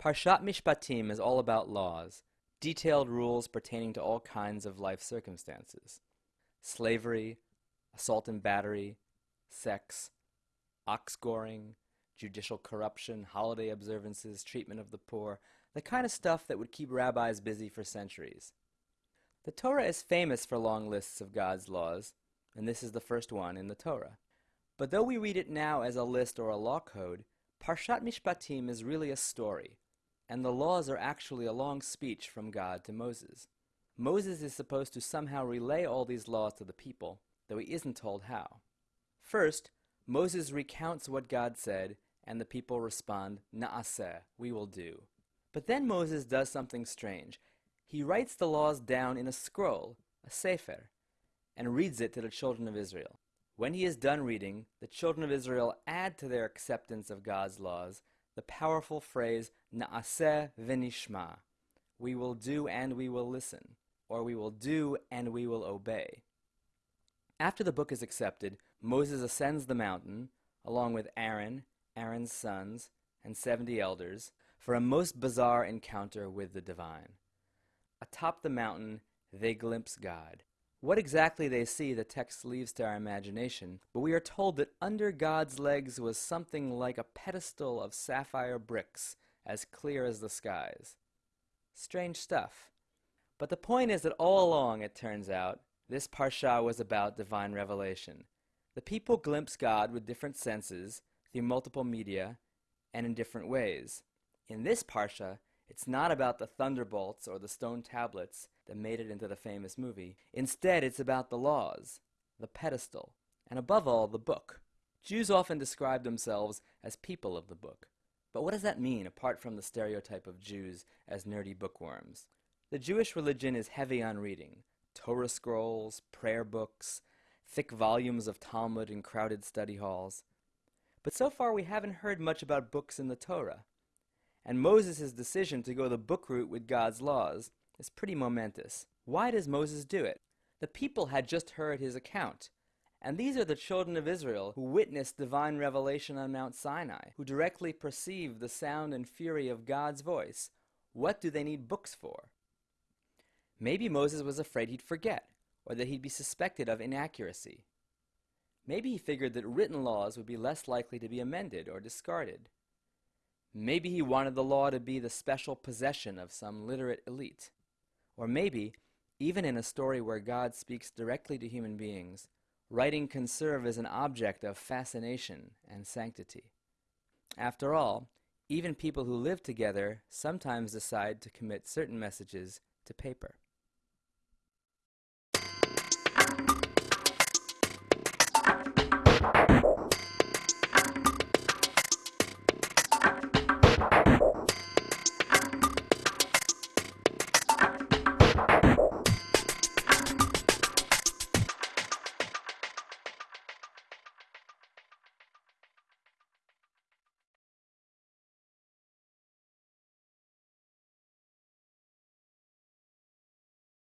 Parshat Mishpatim is all about laws, detailed rules pertaining to all kinds of life circumstances slavery, assault and battery, sex, ox goring, judicial corruption, holiday observances, treatment of the poor, the kind of stuff that would keep rabbis busy for centuries. The Torah is famous for long lists of God's laws, and this is the first one in the Torah. But though we read it now as a list or a law code, Parshat Mishpatim is really a story, and the laws are actually a long speech from God to Moses. Moses is supposed to somehow relay all these laws to the people, though he isn't told how. First, Moses recounts what God said, and the people respond, Na'aseh, we will do. But then Moses does something strange. He writes the laws down in a scroll, a sefer, and reads it to the children of Israel. When he is done reading, the children of Israel add to their acceptance of God's laws the powerful phrase Na'aseh v'nishma, we will do and we will listen, or we will do and we will obey. After the book is accepted, Moses ascends the mountain, along with Aaron, Aaron's sons, and seventy elders, for a most bizarre encounter with the divine. Atop the mountain, they glimpse God. What exactly they see, the text leaves to our imagination, but we are told that under God's legs was something like a pedestal of sapphire bricks, as clear as the skies. Strange stuff. But the point is that all along, it turns out, this parsha was about divine revelation. The people glimpse God with different senses, through multiple media, and in different ways. In this parsha, it's not about the thunderbolts or the stone tablets that made it into the famous movie. Instead, it's about the laws, the pedestal, and above all, the book. Jews often describe themselves as people of the book. But what does that mean, apart from the stereotype of Jews as nerdy bookworms? The Jewish religion is heavy on reading Torah scrolls, prayer books, thick volumes of Talmud in crowded study halls. But so far, we haven't heard much about books in the Torah and Moses' decision to go the book route with God's laws is pretty momentous. Why does Moses do it? The people had just heard his account. And these are the children of Israel who witnessed divine revelation on Mount Sinai, who directly perceived the sound and fury of God's voice. What do they need books for? Maybe Moses was afraid he'd forget, or that he'd be suspected of inaccuracy. Maybe he figured that written laws would be less likely to be amended or discarded. Maybe he wanted the law to be the special possession of some literate elite. Or maybe, even in a story where God speaks directly to human beings, writing can serve as an object of fascination and sanctity. After all, even people who live together sometimes decide to commit certain messages to paper.